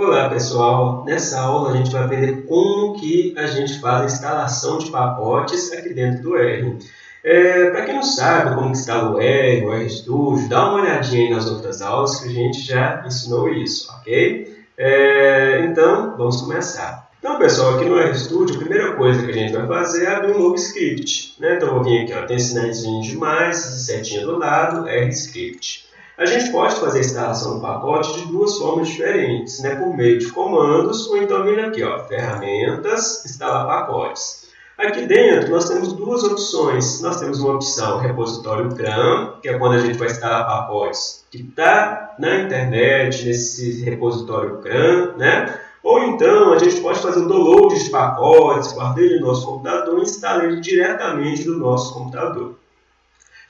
Olá pessoal, nessa aula a gente vai aprender como que a gente faz a instalação de pacotes aqui dentro do R. É, Para quem não sabe como instala o R, o RStudio, dá uma olhadinha aí nas outras aulas que a gente já ensinou isso, ok? É, então, vamos começar. Então pessoal, aqui no RStudio, a primeira coisa que a gente vai fazer é abrir um novo script. Né? Então eu vou vir aqui, ó, tem sinalzinho de mais, setinha do lado, RScript. A gente pode fazer a instalação do pacote de duas formas diferentes, né? por meio de comandos ou então vindo aqui, ó, ferramentas, instalar pacotes. Aqui dentro nós temos duas opções. Nós temos uma opção repositório CRAN, que é quando a gente vai instalar pacotes que está na internet, nesse repositório CRAN, né? Ou então a gente pode fazer o download de pacotes, guardar ele no nosso computador e instalar ele diretamente do nosso computador.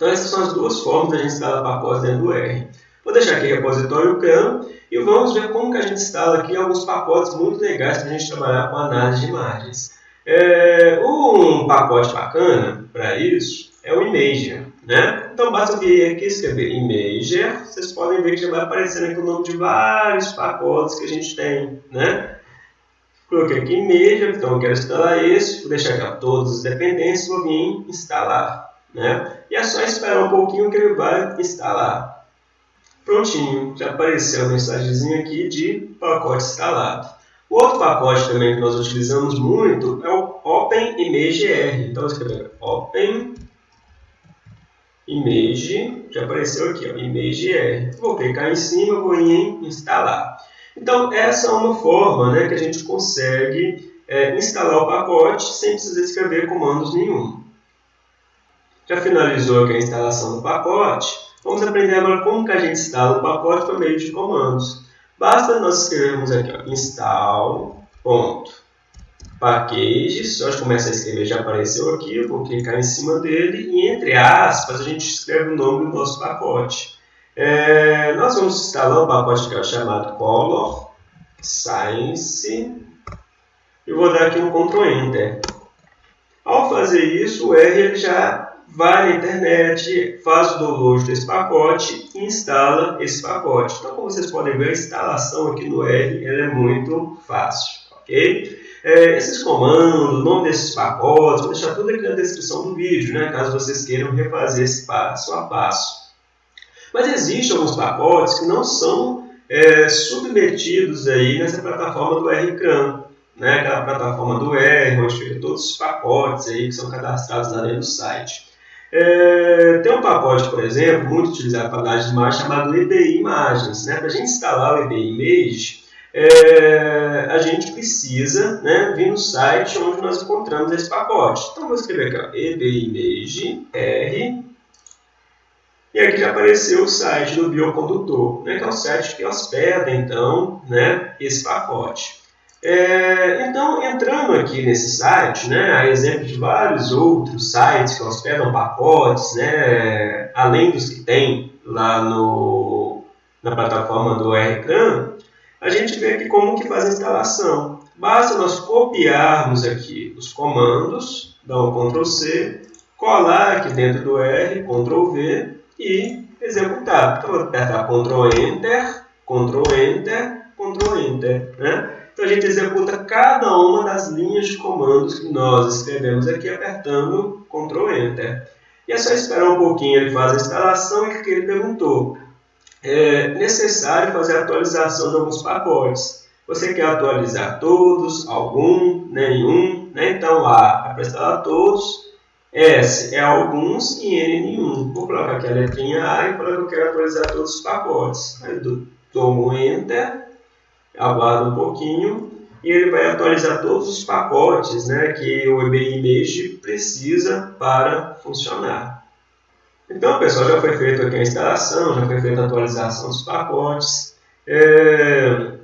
Então essas são as duas formas de a gente instalar pacotes dentro do R. Vou deixar aqui o repositório CAM e vamos ver como que a gente instala aqui alguns pacotes muito legais para a gente trabalhar com análise de imagens. É, um pacote bacana para isso é o Imager. Né? Então basta vir aqui escrever Imager, vocês podem ver que já vai aparecendo aqui o nome de vários pacotes que a gente tem. Né? Coloquei aqui Imager, então eu quero instalar esse, vou deixar aqui todas as dependências, vou vir instalar. Né? E é só esperar um pouquinho que ele vai instalar. Prontinho, já apareceu a mensagenzinha aqui de pacote instalado. O outro pacote também que nós utilizamos muito é o OpenImageR. Então, escrever Open Image, já apareceu aqui, ó, ImageR. Vou clicar em cima, vou em instalar. Então, essa é uma forma né, que a gente consegue é, instalar o pacote sem precisar escrever comandos nenhum. Já finalizou aqui a instalação do pacote, vamos aprender agora como que a gente instala o pacote por meio de comandos. Basta nós escrevermos aqui, ó, install.package, se eu começar a escrever já apareceu aqui, eu vou clicar em cima dele e entre aspas a gente escreve o nome do nosso pacote. É, nós vamos instalar um pacote que é chamado Color Science e vou dar aqui um Ctrl Enter. Ao fazer isso, o R ele já vai na internet, faz o download desse pacote e instala esse pacote. Então, como vocês podem ver, a instalação aqui no R é muito fácil. ok? É, esses comandos, o nome desses pacotes, vou deixar tudo aqui na descrição do vídeo, né, caso vocês queiram refazer esse passo a passo. Mas existem alguns pacotes que não são é, submetidos aí nessa plataforma do RCRAM, né, aquela plataforma do R, onde fica todos os pacotes aí que são cadastrados lá dentro do site. É, tem um pacote, por exemplo, muito utilizado para análise de imagem, chamado EBI Imagens. Né? Para a gente instalar o EBI Image, é, a gente precisa né, vir no site onde nós encontramos esse pacote. Então, vou escrever aqui, EBI Image R, e aqui apareceu o site do biocondutor, né, que é o site que hospeda, então, né, esse pacote. É, então, entrando aqui nesse site, né, a exemplo de vários outros sites que hospedam pacotes, né, além dos que tem lá no, na plataforma do RCAM, a gente vê aqui como que faz a instalação. Basta nós copiarmos aqui os comandos, dar um Ctrl C, colar aqui dentro do R, Ctrl V e executar. Então, vou apertar Ctrl Enter, Ctrl Enter, Ctrl Enter. Né? Então, a gente executa cada uma das linhas de comandos que nós escrevemos aqui apertando Ctrl Enter. E é só esperar um pouquinho, ele faz a instalação e que ele perguntou. É necessário fazer a atualização de alguns pacotes. Você quer atualizar todos, algum, nenhum, né? então A é para instalar todos, S é alguns e N nenhum. Vou colocar aqui a letrinha A e falar que eu quero atualizar todos os pacotes. Aí eu tomo Enter aguarda um pouquinho e ele vai atualizar todos os pacotes né, que o EBI Image precisa para funcionar. Então, pessoal, já foi feita aqui a instalação, já foi feita a atualização dos pacotes. É...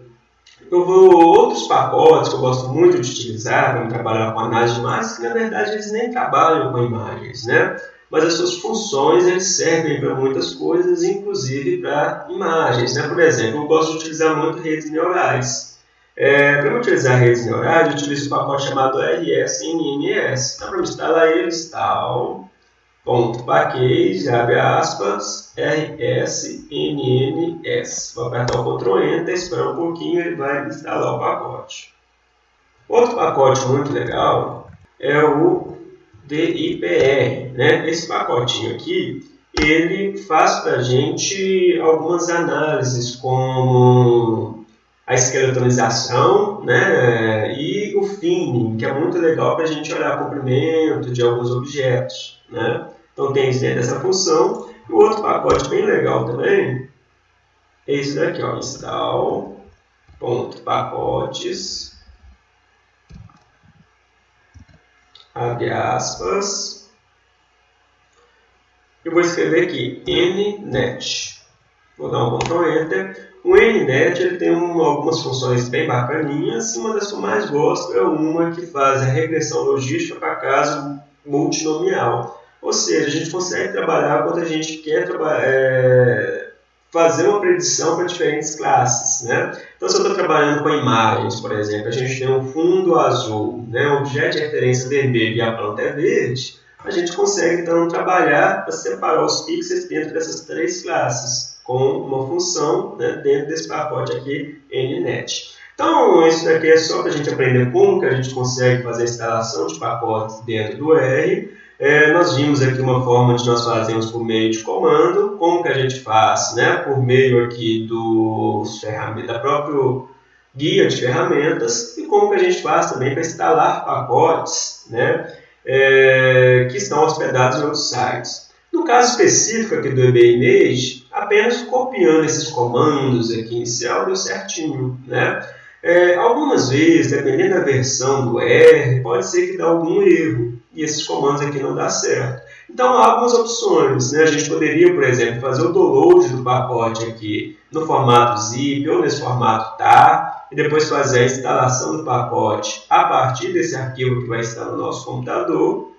Eu vou outros pacotes que eu gosto muito de utilizar para trabalhar com análise de imagens, que na verdade eles nem trabalham com imagens, né? Mas as suas funções eles servem para muitas coisas, inclusive para imagens. Né? Por exemplo, eu gosto de utilizar muito redes neurais. É, para utilizar redes neurais, eu utilizo um pacote chamado RSNMS. Então, para instalar ele, install ponto package, abre aspas, rsnns. Vou apertar o Ctrl Enter, esperar um pouquinho, ele vai instalar o pacote. Outro pacote muito legal é o DIPR. Né? Esse pacotinho aqui, ele faz para a gente algumas análises como a esqueletonização né? e o thinning, que é muito legal para a gente olhar o comprimento de alguns objetos. Né? Então tem isso dentro dessa função. O outro pacote bem legal também é esse daqui, ó, install.pacotes, abre aspas, eu vou escrever aqui nnet. Vou dar um Ctrl Enter. O nnet ele tem um, algumas funções bem bacaninhas. Uma das que eu mais gosto é uma que faz a regressão logística para caso multinomial. Ou seja, a gente consegue trabalhar quando a gente quer é, fazer uma predição para diferentes classes. Né? Então, se eu estou trabalhando com imagens, por exemplo, a gente tem um fundo azul, né? um objeto de referência vermelho e a planta é verde, a gente consegue então trabalhar para separar os pixels dentro dessas três classes, com uma função né, dentro desse pacote aqui, NNet. Então, isso daqui é só para a gente aprender como que a gente consegue fazer a instalação de pacotes dentro do R. É, nós vimos aqui uma forma de nós fazermos por meio de comando, como que a gente faz, né, por meio aqui do da próprio guia de ferramentas e como que a gente faz também para instalar pacotes, né, é, que estão hospedados em outros sites. No caso específico aqui do eBay apenas copiando esses comandos aqui inicial deu certinho, né? É, algumas vezes, dependendo da versão do R, pode ser que dê algum erro e esses comandos aqui não dá certo. Então, há algumas opções. Né? A gente poderia, por exemplo, fazer o download do pacote aqui no formato zip ou nesse formato tar e depois fazer a instalação do pacote a partir desse arquivo que vai estar no nosso computador.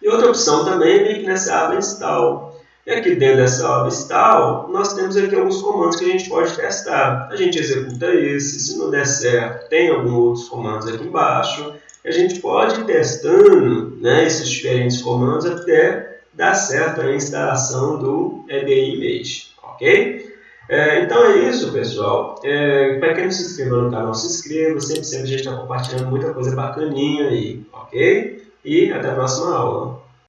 E outra opção também é que nessa aba install. E aqui dentro dessa aba install, nós temos aqui alguns comandos que a gente pode testar. A gente executa esse, se não der certo, tem alguns outros comandos aqui embaixo a gente pode ir testando né, esses diferentes comandos até dar certo a instalação do EBI Image, ok? É, então é isso, pessoal. É, Para quem não se inscreveu no canal, se inscreva. Sempre, sempre a gente está compartilhando muita coisa bacaninha aí, ok? E até a próxima aula.